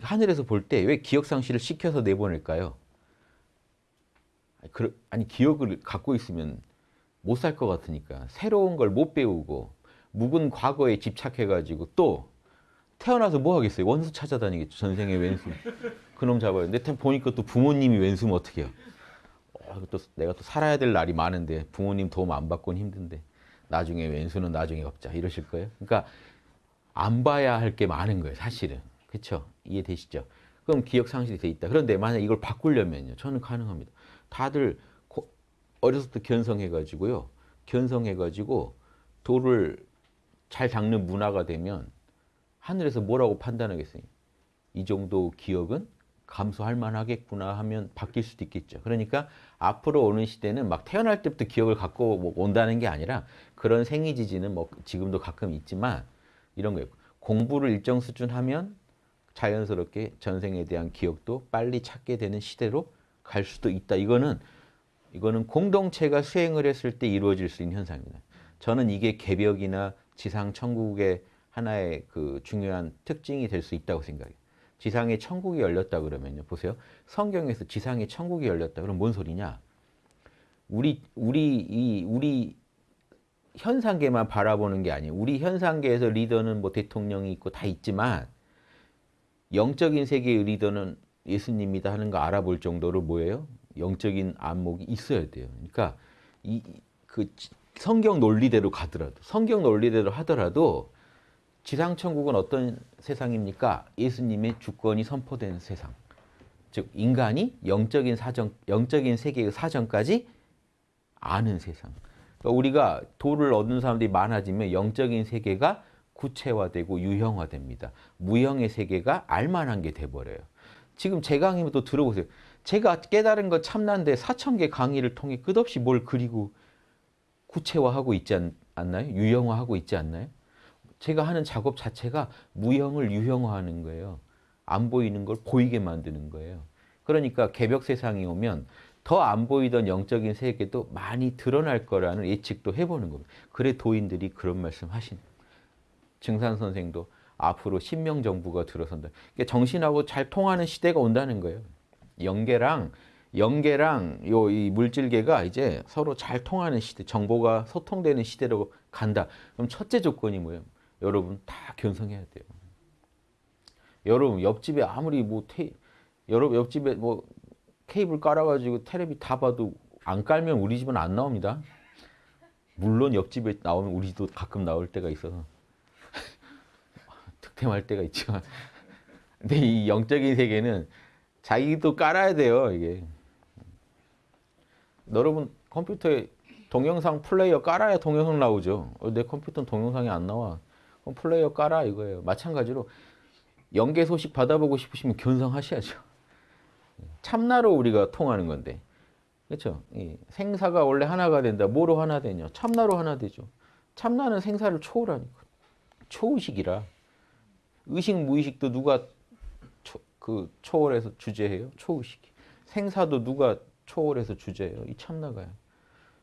하늘에서 볼 때 왜 기억상실을 시켜서 내보낼까요? 아니 기억을 갖고 있으면 못 살 것 같으니까 새로운 걸 못 배우고 묵은 과거에 집착해가지고 또 태어나서 뭐 하겠어요? 원수 찾아다니겠죠. 전생의 왼수. 그놈 잡아요. 근데 보니까 또 부모님이 왼수면 어떻게 해요? 어, 또 내가 또 살아야 될 날이 많은데 부모님 도움 안 받고는 힘든데 나중에 왼수는 나중에 갚자 이러실 거예요. 그러니까 안 봐야 할 게 많은 거예요. 사실은. 그렇죠? 이해되시죠? 그럼 기억 상실이 돼 있다. 그런데 만약 이걸 바꾸려면요. 저는 가능합니다. 다들 때 견성해가지고요. 견성해가지고 돌을 잘 닦는 문화가 되면 하늘에서 뭐라고 판단하겠어요? 이 정도 기억은 감수할 만하겠구나 하면 바뀔 수도 있겠죠. 그러니까 앞으로 오는 시대는 막 태어날 때부터 기억을 갖고 뭐 온다는 게 아니라 그런 생이 지지는 뭐 지금도 가끔 있지만 이런 거예요. 공부를 일정 수준 하면 자연스럽게 전생에 대한 기억도 빨리 찾게 되는 시대로 갈 수도 있다. 이거는 이거는 공동체가 수행을 했을 때 이루어질 수 있는 현상입니다. 저는 이게 개벽이나 지상 천국의 하나의 그 중요한 특징이 될 수 있다고 생각해요. 지상에 천국이 열렸다 그러면요. 보세요. 성경에서 지상에 천국이 열렸다. 그럼 뭔 소리냐? 우리 우리 이 우리 현상계만 바라보는 게 아니에요. 우리 현상계에서 리더는 뭐 대통령이 있고 다 있지만 영적인 세계의 리더는 예수님이다 하는 거 알아볼 정도로 뭐예요? 영적인 안목이 있어야 돼요. 그러니까 이 그 성경 논리대로 가더라도 성경 논리대로 하더라도 지상 천국은 어떤 세상입니까? 예수님의 주권이 선포된 세상. 즉 인간이 영적인 사정, 영적인 세계의 사정까지 아는 세상. 그러니까 우리가 도를 얻는 사람들이 많아지면 영적인 세계가 구체화되고 유형화됩니다. 무형의 세계가 알만한 게 돼버려요. 지금 제 강의면 또 들어보세요. 제가 깨달은 것 참난데 4천 개 강의를 통해 끝없이 뭘 그리고 구체화하고 있지 않, 나요 유형화하고 있지 않나요? 제가 하는 작업 자체가 무형을 유형화하는 거예요. 안 보이는 걸 보이게 만드는 거예요. 그러니까 개벽 세상이 오면 더 안 보이던 영적인 세계도 많이 드러날 거라는 예측도 해보는 겁니다. 그래 도인들이 그런 말씀 하신 증산 선생도 앞으로 신명 정부가 들어선다. 그러니까 정신하고 잘 통하는 시대가 온다는 거예요. 영계랑 영계랑 요 이 물질계가 이제 서로 잘 통하는 시대, 정보가 소통되는 시대로 간다. 그럼 첫째 조건이 뭐예요? 여러분 다 견성해야 돼요. 여러분 옆집에 아무리 뭐 테, 여러분 옆집에 뭐 케이블 깔아가지고 테레비 다 봐도 안 깔면 우리 집은 안 나옵니다. 물론 옆집에 나오면 우리 도 가끔 나올 때가 있어서 득템할 때가 있지만. 근데 이 영적인 세계는 자기도 깔아야 돼요 이게. 여러분 컴퓨터에 동영상 플레이어 깔아야 동영상 나오죠. 어, 내 컴퓨터는 동영상이 안 나와. 그럼 플레이어 깔아 이거예요. 마찬가지로 연계 소식 받아보고 싶으시면 견성하셔야죠. 참나로 우리가 통하는 건데. 그렇죠? 생사가 원래 하나가 된다. 뭐로 하나 되냐? 참나로 하나 되죠. 참나는 생사를 초월하니까. 초의식이라 의식 무의식도 누가 초, 그 초월해서 주제해요? 초의식이. 생사도 누가 초월해서 주제해요? 이 참나가요.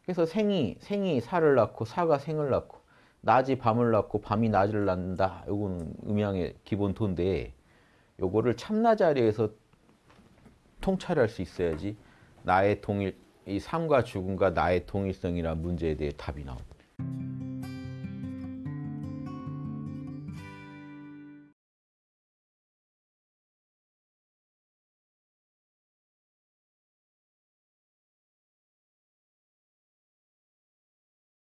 그래서 생이 생이 사를 낳고 사가 생을 낳고 낮이 밤을 낳고 밤이 낮을 낳는다. 요거는 음양의 기본 도인데 요거를 참나 자리에서 통찰할 수 있어야지 나의 동일 이 삶과 죽음과 나의 동일성이라는 문제에 대해 답이 나옵니다.